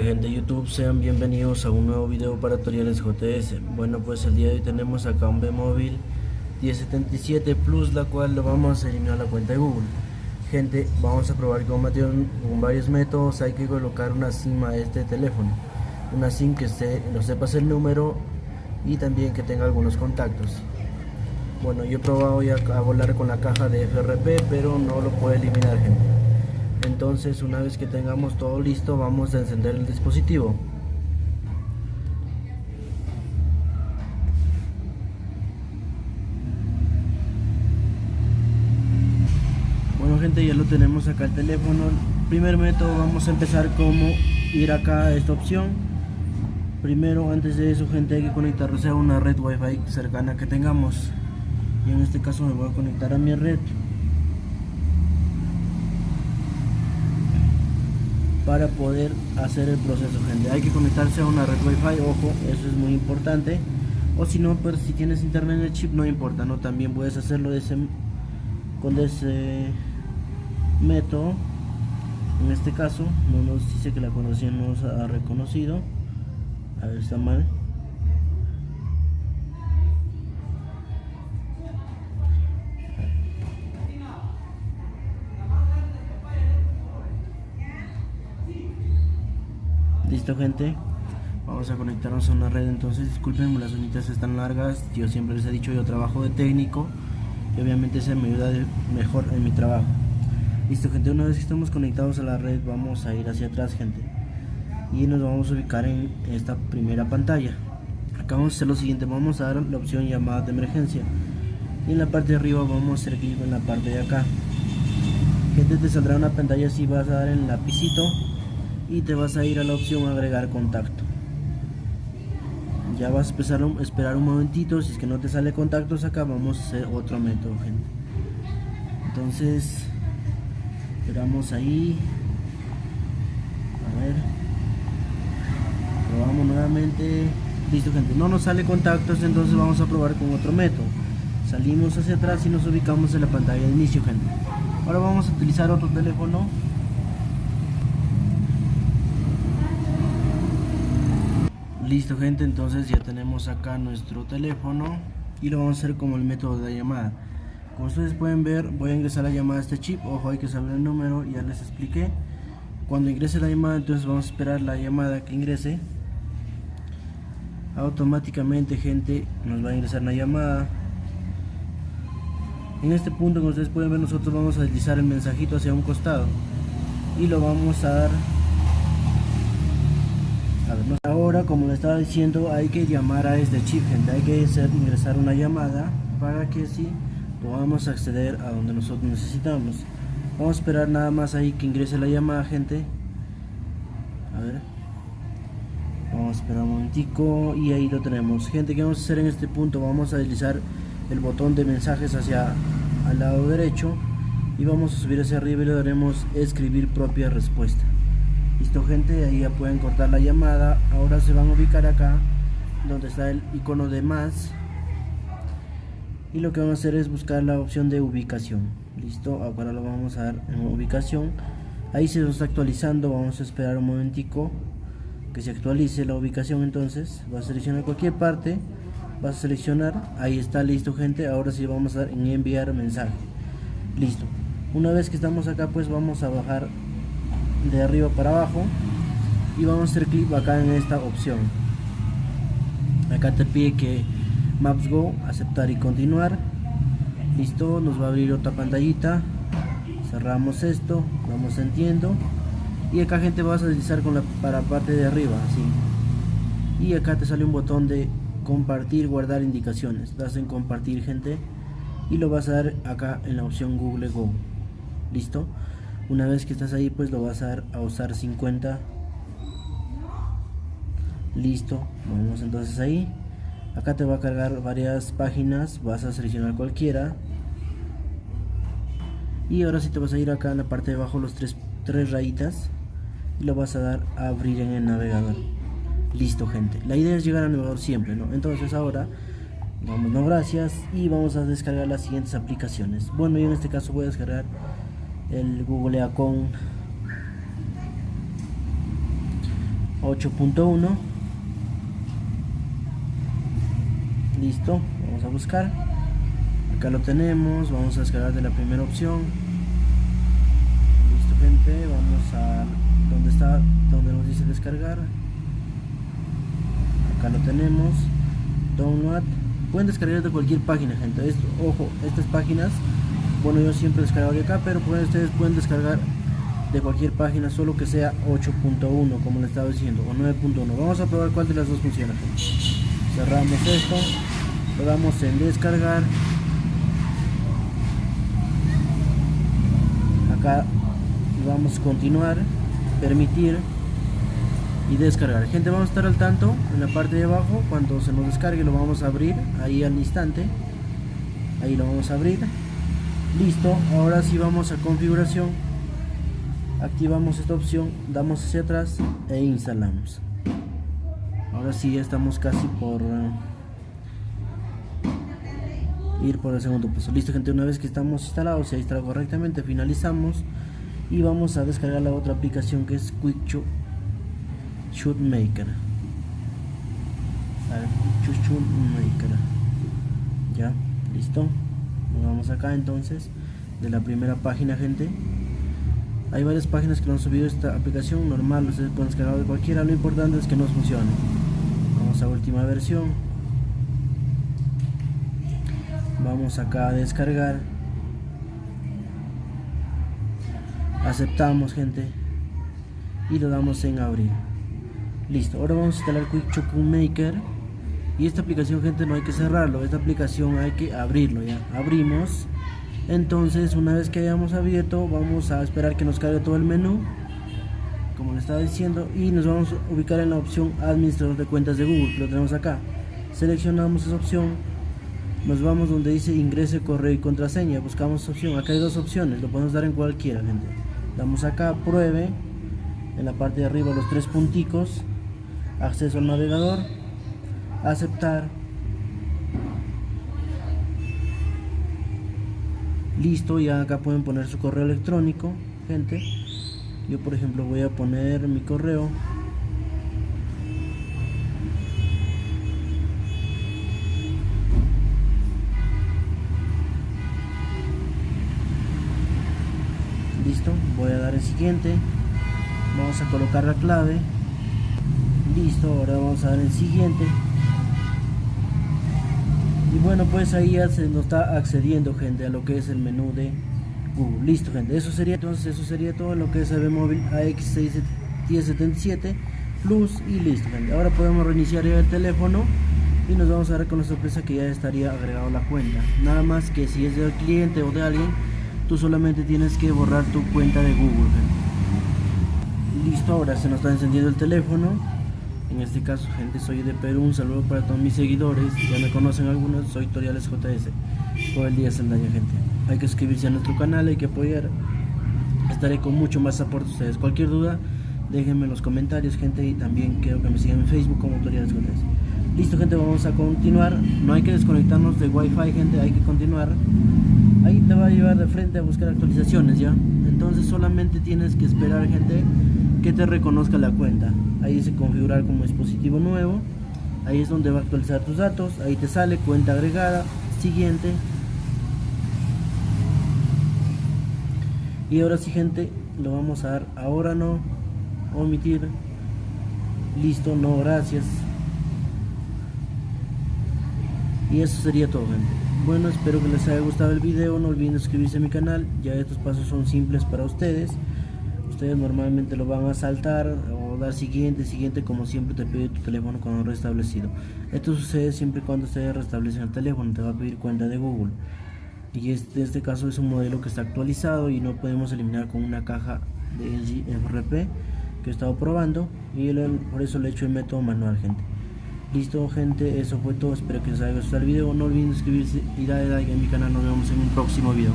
Gente de YouTube, sean bienvenidos a un nuevo video para tutoriales JS. Bueno, pues el día de hoy tenemos acá un B-Móvil 1077 Plus, la cual lo vamos a eliminar la cuenta de Google. Gente, vamos a probar con, con varios métodos. Hay que colocar una SIM a este teléfono. Una SIM que esté, no sepas el número y también que tenga algunos contactos. Bueno, yo he probado ya a volar con la caja de FRP, pero no lo puede eliminar, gente. Entonces, una vez que tengamos todo listo, vamos a encender el dispositivo. Bueno, gente, ya lo tenemos acá el teléfono. Primer método, vamos a empezar como ir acá a esta opción primero antes de eso gente hay que conectarse a una red wifi cercana que tengamos y en este caso me voy a conectar a mi red. Para poder hacer el proceso gente. Hay que conectarse a una red wifi ojo eso es muy importante. O si no pues si tienes internet en el chip no importa no también puedes hacerlo de ese con ese método. En este caso no nos dice que la conocía no nos ha reconocido. A ver, está mal. Listo gente, vamos a conectarnos a una red entonces disculpen las uñitas están largas, yo siempre les he dicho yo trabajo de técnico y obviamente se me ayuda mejor en mi trabajo. Listo gente, una vez que estamos conectados a la red vamos a ir hacia atrás gente. Y nos vamos a ubicar en esta primera pantalla. Acá vamos a hacer lo siguiente vamos a dar la opción llamada de emergencia. Y en la parte de arriba vamos a hacer clic en la parte de acá. Gente te saldrá una pantalla así vas a dar el lapicito y te vas a ir a la opción agregar contacto. Ya vas a empezar a esperar un momentito si es que no te sale contactos acá vamos a hacer otro método gente. Entonces esperamos ahí. A ver. Probamos nuevamente. Listo gente. No nos sale contactos entonces vamos a probar con otro método. Salimos hacia atrás y nos ubicamos en la pantalla de inicio gente. Ahora vamos a utilizar otro teléfono listo gente entonces ya tenemos acá nuestro teléfono y lo vamos a hacer como el método de llamada. Como ustedes pueden ver voy a ingresar la llamada a este chip. Ojo hay que saber el número ya les expliqué. Cuando ingrese la llamada entonces vamos a esperar la llamada que ingrese. Automáticamente gente nos va a ingresar una llamada. En este punto como ustedes pueden ver nosotros vamos a deslizar el mensajito hacia un costado y lo vamos a dar ahora como le estaba diciendo hay que llamar a este chip gente hay que hacer ingresar una llamada para que si podamos acceder a donde nosotros necesitamos. Vamos a esperar nada más ahí que ingrese la llamada gente. A ver. Vamos a esperar un momentico y ahí lo tenemos. Gente que vamos a hacer en este punto vamos a deslizar el botón de mensajes hacia al lado derecho y vamos a subir hacia arriba y le daremos escribir propia respuesta listo gente ahí ya pueden cortar la llamada. Ahora se van a ubicar acá donde está el icono de más. Y lo que vamos a hacer es buscar la opción de ubicación. Listo ahora lo vamos a dar en ubicación. Ahí se nos está actualizando vamos a esperar un momentico que se actualice la ubicación entonces. Vas a seleccionar cualquier parte vas a seleccionar ahí está listo gente ahora sí vamos a dar en enviar mensaje. Listo. Una vez que estamos acá pues vamos a bajar de arriba para abajo. Y vamos a hacer clic acá en esta opción. Acá te pide que Maps Go aceptar y continuar. Listo nos va a abrir otra pantallita. Cerramos esto vamos entiendo y acá gente vas a deslizar con la para parte de arriba así. Y acá te sale un botón de compartir guardar indicaciones. Das en compartir gente. Y lo vas a dar acá en la opción google go. Listo una vez que estás ahí pues lo vas a a usar 50 listo vamos entonces ahí. Acá te va a cargar varias páginas vas a seleccionar cualquiera. Y ahora si te vas a ir acá en la parte de abajo los tres, tres rayitas y lo vas a dar a abrir en el navegador. Listo gente. La idea es llegar al navegador siempre no entonces ahora vamos no gracias y vamos a descargar las siguientes aplicaciones. Bueno yo en este caso voy a descargar el Google Acon 8.1 listo vamos a buscar. Acá lo tenemos vamos a descargar de la primera opción. Listo gente vamos a donde está donde nos dice descargar. Acá lo tenemos. Download. Pueden descargar de cualquier página gente. Esto, ojo estas páginas bueno yo siempre descargo de acá pero pueden, ustedes pueden descargar de cualquier página solo que sea 8.1 como le estaba diciendo o 9.1 vamos a probar cuál de las dos funciona. Cerramos esto lo damos en descargar. Acá vamos a continuar permitir y descargar. Gente vamos a estar al tanto en la parte de abajo. Cuando se nos descargue lo vamos a abrir ahí al instante. Ahí lo vamos a abrir listo ahora sí vamos a configuración. Activamos esta opción damos hacia atrás e instalamos. Ahora sí ya estamos casi por uh, ir por el segundo paso. Listo gente una vez que estamos instalados se instala correctamente finalizamos y vamos a descargar la otra aplicación que es Quick Shoot Maker. Shoot Maker. Ya listo vamos acá entonces de la primera página gente hay varias páginas que no han subido esta aplicación normal, ustedes pueden descargar de cualquiera, lo importante es que nos funcione. Vamos a última versión. Vamos acá a descargar. Aceptamos gente. Y lo damos en abrir. Listo, ahora vamos a instalar Quick Maker. Y esta aplicación gente no hay que cerrarlo, esta aplicación hay que abrirlo ya. Abrimos. Entonces una vez que hayamos abierto vamos a esperar que nos cargue todo el menú como le estaba diciendo y nos vamos a ubicar en la opción administrador de cuentas de Google. Lo tenemos acá. Seleccionamos esa opción. Nos vamos donde dice ingrese correo y contraseña. Buscamos opción. Acá hay dos opciones. Lo podemos dar en cualquiera gente. Damos acá pruebe. En la parte de arriba los tres punticos. Acceso al navegador aceptar. Listo ya acá pueden poner su correo electrónico gente. Yo por ejemplo voy a poner mi correo. Listo voy a dar el siguiente. Vamos a colocar la clave. Listo ahora vamos a dar el siguiente y bueno pues ahí ya se nos está accediendo gente a lo que es el menú de Google. Listo gente eso sería entonces eso sería todo lo que es el móvil AX1077 Plus y listo gente. Ahora podemos reiniciar el teléfono y nos vamos a dar con la sorpresa que ya estaría agregado la cuenta. Nada más que si es del cliente o de alguien tú solamente tienes que borrar tu cuenta de Google listo ahora se nos está encendiendo el teléfono en este caso, gente, soy de Perú. Un saludo para todos mis seguidores. Ya me conocen algunos. Soy Toriales JS. Por el día Saldaña, gente. Hay que suscribirse a nuestro canal, hay que apoyar. Estaré con mucho más aporte a ustedes. Cualquier duda, déjenme en los comentarios, gente. Y también quiero que me sigan en Facebook como Toriales JS. Listo, gente, vamos a continuar. No hay que desconectarnos de Wi-Fi, gente. Hay que continuar. Ahí te va a llevar de frente a buscar actualizaciones, ¿ya? Entonces solamente tienes que esperar, gente que te reconozca la cuenta. Ahí dice configurar como dispositivo nuevo. Ahí es donde va a actualizar tus datos. Ahí te sale cuenta agregada siguiente. Y ahora sí gente lo vamos a dar ahora no. Omitir. Listo no gracias. Y eso sería todo gente. Bueno espero que les haya gustado el video. No olviden suscribirse a mi canal. Ya estos pasos son simples para ustedes ustedes normalmente lo van a saltar o dar siguiente, siguiente, como siempre te pide tu teléfono cuando restablecido. Esto sucede siempre cuando ustedes restablecen el teléfono, te va a pedir cuenta de Google. Y este, este caso es un modelo que está actualizado y no podemos eliminar con una caja de FRP que he estado probando y por eso le he hecho el método manual, gente. Listo, gente, eso fue todo. Espero que les haya gustado el video. No olviden suscribirse y darle like a mi canal. Nos vemos en un próximo video.